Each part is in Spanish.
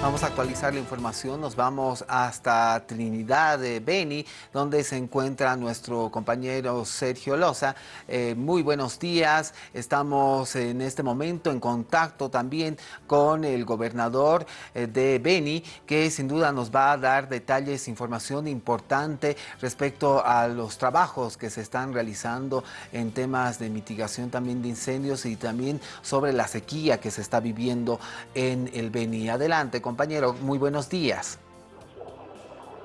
Vamos a actualizar la información, nos vamos hasta Trinidad de Beni, donde se encuentra nuestro compañero Sergio Loza. Eh, muy buenos días, estamos en este momento en contacto también con el gobernador eh, de Beni, que sin duda nos va a dar detalles, información importante respecto a los trabajos que se están realizando en temas de mitigación también de incendios y también sobre la sequía que se está viviendo en el Beni. Adelante, compañero, muy buenos días.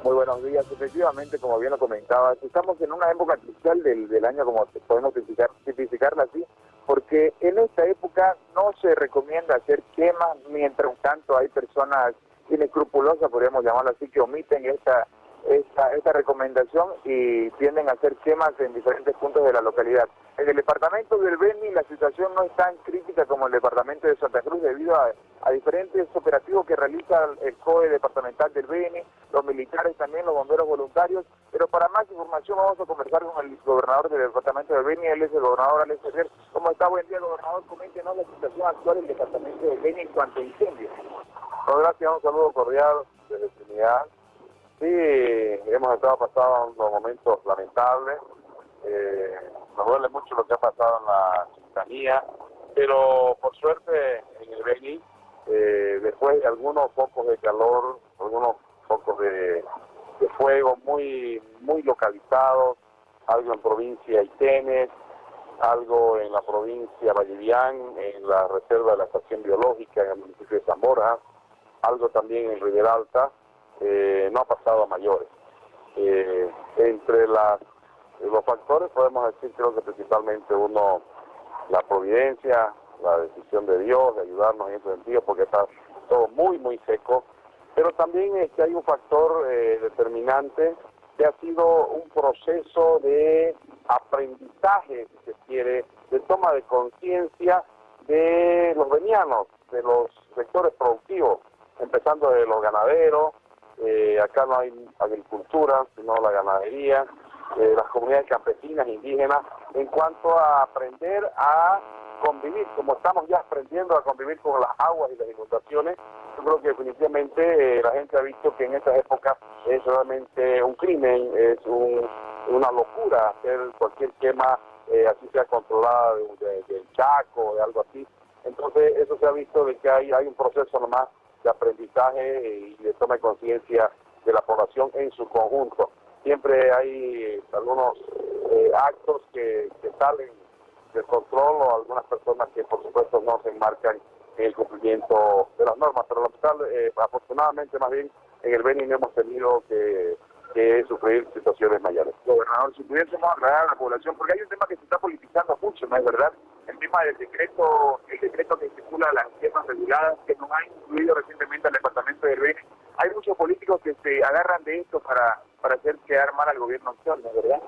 Muy buenos días. Efectivamente, como bien lo comentaba, estamos en una época crucial del, año, como podemos tipificarla así, porque en esta época no se recomienda hacer quemas, mientras tanto hay personas inescrupulosas, podríamos llamarlo así, que omiten esta, esta, esta recomendación y tienden a hacer quemas en diferentes puntos de la localidad. En el departamento del Beni la situación no es tan crítica como el departamento de Santa Cruz debido a, diferentes operativos que realiza el COE departamental del Beni, los militares también, los bomberos voluntarios, pero para más información vamos a conversar con el gobernador del departamento del Beni, él es el gobernador Alex Ferrer. ¿Cómo está? Buen día, gobernador. Coméntenos la situación actual del departamento del Beni en cuanto a incendios. gracias, un saludo cordial desde Trinidad. Sí, hemos estado pasando unos momentos lamentables. Eh, nos duele mucho lo que ha pasado en la ciudadanía, pero por suerte en el Beni, eh, después de algunos focos de calor, algunos focos de, fuego muy muy localizados, algo en provincia Itenes, algo en la provincia Vallivián, en la reserva de la estación biológica en el municipio de Zamora, algo también en Rivera Alta, eh, no ha pasado a mayores. Eh, entre las los factores podemos decir creo que principalmente uno, la providencia, la decisión de Dios de ayudarnos en ese sentido porque está todo muy muy seco, pero también es que hay un factor eh, determinante que ha sido un proceso de aprendizaje, si se quiere, de toma de conciencia de los venianos, de los sectores productivos, empezando de los ganaderos, eh, acá no hay agricultura, sino la ganadería, eh, las comunidades campesinas, indígenas, en cuanto a aprender a convivir, como estamos ya aprendiendo a convivir con las aguas y las inundaciones, yo creo que definitivamente eh, la gente ha visto que en estas épocas es realmente un crimen, es una locura hacer cualquier quema, así sea controlada del de, Chaco, de algo así. Entonces eso se ha visto de que hay, hay un proceso nomás de aprendizaje y de toma de conciencia de la población en su conjunto. Siempre hay algunos eh, actos que, salen del control o algunas personas que por supuesto no se enmarcan en el cumplimiento de las normas, pero eh, afortunadamente más bien en el Beni no hemos tenido que, sufrir situaciones mayores. Gobernador, si pudiésemos aclarar a la población, porque hay un tema que se está politizando mucho, ¿no es verdad? El tema del decreto, el decreto que estipula las quemas reguladas, que nos ha incluido recientemente al departamento del Beni. Hay muchos políticos que se agarran de esto para para hacer quedar mal al gobierno actual, ¿no verdad?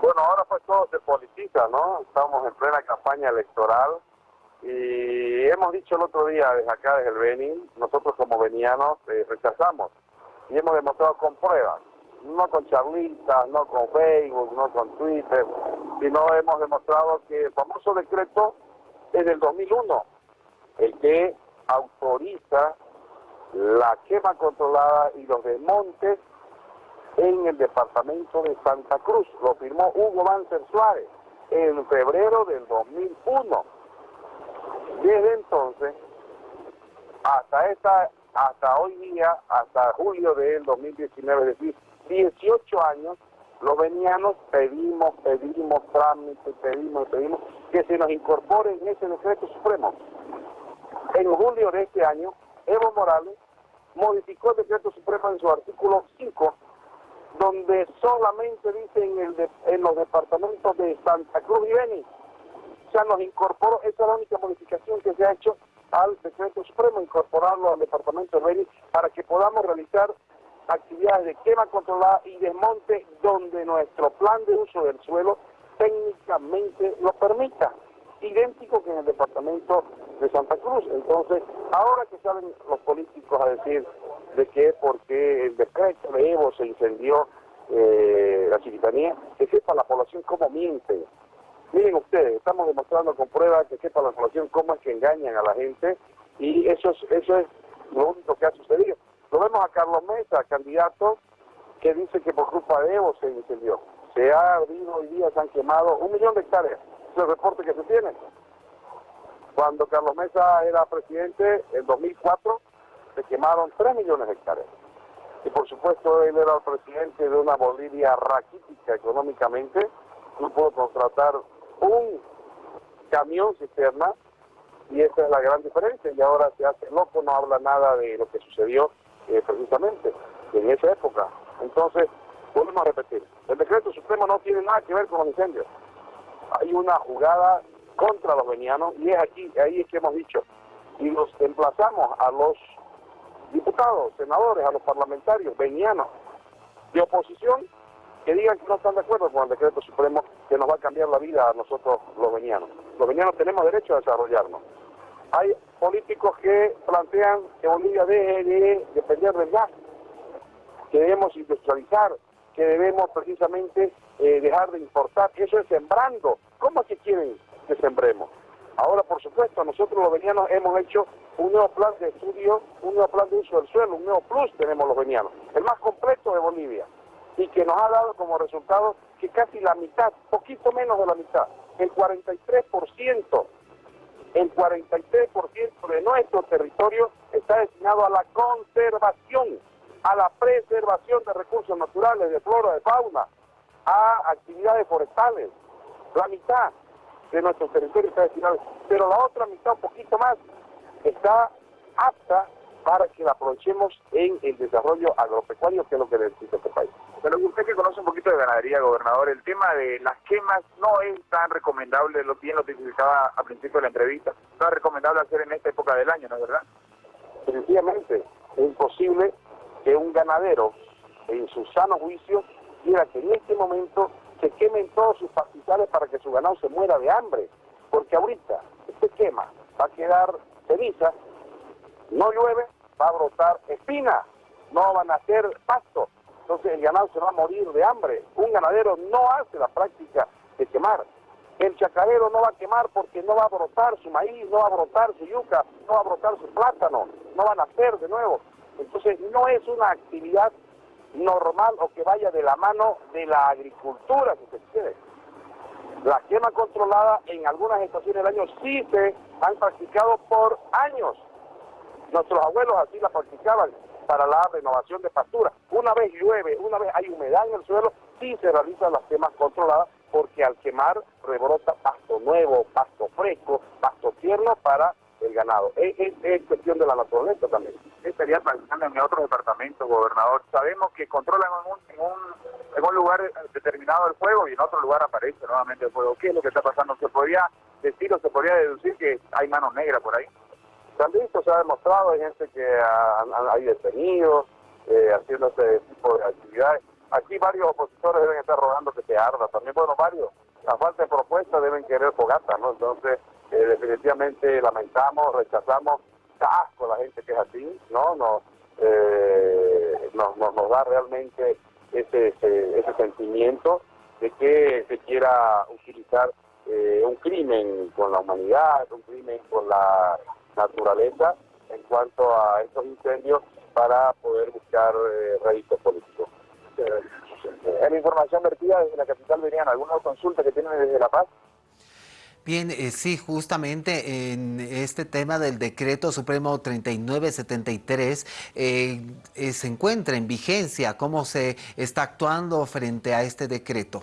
Bueno, ahora pues todo se politiza, ¿no? Estamos en plena campaña electoral y hemos dicho el otro día desde acá, desde el Beni, nosotros como venianos eh, rechazamos y hemos demostrado con pruebas, no con charlitas, no con Facebook, no con Twitter, sino hemos demostrado que el famoso decreto es del 2001, el que autoriza la quema controlada y los desmontes en el departamento de Santa Cruz. Lo firmó Hugo Banzer Suárez en febrero del 2001. Desde entonces hasta esta hasta hoy día, hasta julio del 2019, es decir, 18 años, los venianos pedimos, pedimos trámites, pedimos, pedimos que se nos incorpore en ese decreto supremo. En julio de este año, Evo Morales modificó el decreto supremo en su artículo 5 donde solamente dicen en, los departamentos de Santa Cruz y Beni. Sea, nos incorporó, esa es la única modificación que se ha hecho al decreto supremo, incorporarlo al departamento de Beni para que podamos realizar actividades de quema controlada y desmonte donde nuestro plan de uso del suelo técnicamente lo permita, idéntico que en el departamento de Santa Cruz. Entonces, ahora que salen los políticos a decir que porque el decreto de Evo se incendió eh, la chiquitanía, que sepa la población cómo miente. Miren ustedes, estamos demostrando con pruebas que sepa la población cómo es que engañan a la gente y eso es, eso es lo único tenemos a Carlos Mesa, candidato, que dice que por culpa de Evo se incendió. Se ha abrido hoy día, se han quemado un millón de hectáreas. Es el reporte que se tiene. Cuando Carlos Mesa era presidente, en 2004, se quemaron 3 millones de hectáreas. Y por supuesto, él era el presidente de una Bolivia raquítica económicamente, no pudo contratar un camión cisterna y esa es la gran diferencia y ahora se hace loco, no habla nada de lo que sucedió eh, precisamente en esa época. Entonces, volvemos a repetir, el decreto supremo no tiene nada que ver con los incendios. Hay una jugada contra los venianos y es aquí, ahí es que hemos dicho, y los emplazamos a los diputados, senadores, a los parlamentarios venianos de oposición que digan que no están de acuerdo con el decreto supremo que nos va a cambiar la vida a nosotros los venianos. Los venianos tenemos derecho a desarrollarnos. Hay políticos que plantean que Bolivia deje de depender del gas, que debemos industrializar, que debemos precisamente eh, dejar de importar. Eso es sembrando. ¿Cómo es que quieren que sembremos? Ahora, por supuesto, nosotros los venianos hemos hecho un nuevo plan de estudio, un nuevo plan de uso del suelo, un nuevo plus tenemos los venianos, el más completo de Bolivia, y que nos ha dado como resultado que casi la mitad, poquito menos de la mitad, el 43% el 43% de nuestro territorio está destinado a la conservación, a la preservación de recursos naturales, de flora, de fauna, a actividades forestales. La mitad de nuestro territorio está destinado, pero la otra mitad, un poquito más, está apta para que la aprovechemos en el desarrollo agropecuario, que es lo que necesita este país. Pero usted que conoce un poquito de ganadería, gobernador, el tema de las quemas no es tan recomendable, lo bien lo explicaba al principio de la entrevista, no es recomendable hacer en esta época del año, ¿no es verdad? Sencillamente, es imposible que un ganadero, en su sano juicio, quiera que en este momento se quemen todos sus pastizales para que su ganado se muera de hambre, porque ahorita este quema va a quedar ceniza, no llueve, va a brotar espina, no van a hacer pasto. Entonces el ganado se va a morir de hambre. Un ganadero no hace la práctica de quemar. El chacarero no va a quemar porque no va a brotar su maíz, no va a brotar su yuca, no va a brotar su plátano, no van a hacer de nuevo. Entonces no es una actividad normal o que vaya de la mano de la agricultura, si se quiere. La quema controlada en algunas estaciones del año sí se han practicado por años. Nuestros abuelos así la practicaban para la renovación de pastura. Una vez llueve, una vez hay humedad en el suelo, sí se realizan las quemas controladas porque al quemar rebrota pasto nuevo, pasto fresco, pasto tierno para el ganado. Es, cuestión de la naturaleza también. Estaría pensando en otros departamentos, gobernador. Sabemos que controlan en un, lugar determinado el fuego y en otro lugar aparece nuevamente el fuego. ¿Qué es lo que está pasando? ¿Se podría decir o se podría deducir que hay manos negras por ahí? También esto se ha demostrado, hay gente que hay detenidos eh, haciendo este tipo de actividades. Aquí varios opositores deben estar rogando que se arda, también bueno, varios. La falta de propuestas deben querer fogata, ¿no? Entonces, eh, definitivamente lamentamos, rechazamos, asco la gente que es así, ¿no? Nos, eh, nos, nos, da realmente ese, ese, ese, sentimiento de que se quiera utilizar un crimen con la humanidad, un crimen con la naturaleza en cuanto a estos incendios para poder buscar eh, políticos. En la información vertida desde la capital venían algunas consultas que tienen desde La Paz. Bien, eh, sí, justamente en este tema del decreto supremo 3973 eh, eh, se encuentra en vigencia. ¿Cómo se está actuando frente a este decreto?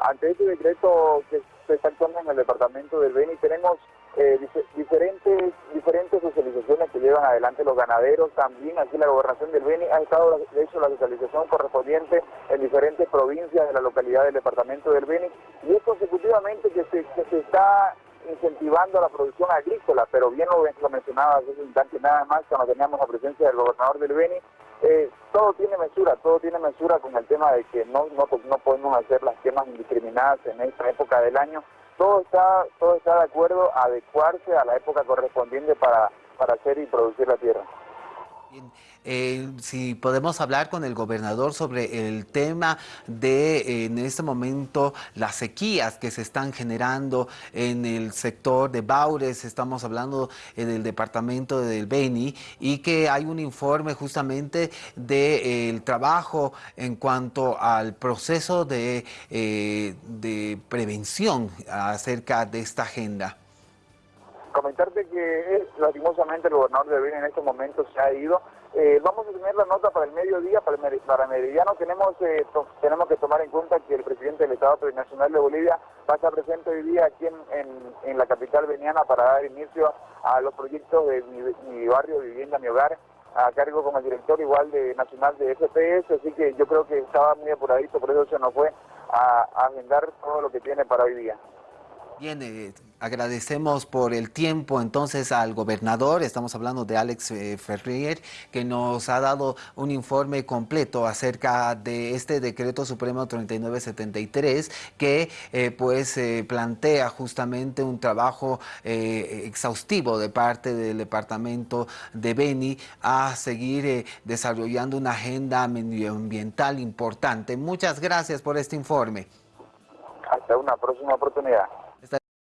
Ante este decreto que se está actuando en el departamento del Beni, tenemos eh, diferentes diferentes socializaciones que llevan adelante los ganaderos, también aquí la gobernación del Beni ha estado de hecho la socialización correspondiente en diferentes provincias de la localidad del departamento del Beni y es consecutivamente que se, que se está incentivando la producción agrícola, pero bien lo, lo mencionaba hace un instante nada más cuando teníamos la presencia del gobernador del Beni, eh, todo tiene mesura, todo tiene mesura con el tema de que no, no, no podemos hacer las quemas indiscriminadas en esta época del año, todo está, todo está de acuerdo a adecuarse a la época correspondiente para, para hacer y producir la tierra. Eh, si podemos hablar con el gobernador sobre el tema de en este momento las sequías que se están generando en el sector de Baures, estamos hablando eh, del departamento del Beni y que hay un informe justamente del trabajo en cuanto al proceso de, eh, de prevención acerca de esta agenda. Comentarte que lastimosamente el gobernador de Beni en este momento se ha ido. Eh, vamos a tener la nota para el mediodía, para, el, para Meridiano. Tenemos, eh, tenemos que tomar en cuenta que el presidente del Estado Plurinacional de Bolivia va a estar presente hoy día aquí en, la capital veniana para dar inicio a los proyectos de mi, barrio, vivienda, mi hogar, a cargo como el director igual de nacional de FPS, así que yo creo que estaba muy apuradito, por eso se nos fue a, a agendar todo lo que tiene para hoy día. Bien, eh, agradecemos por el tiempo entonces al gobernador, estamos hablando de Alex eh, Ferrier, que nos ha dado un informe completo acerca de este decreto supremo 3973 que eh, pues plantea justamente un trabajo exhaustivo de parte del departamento de Beni a seguir desarrollando una agenda medioambiental importante. Muchas gracias por este informe. Hasta una próxima oportunidad.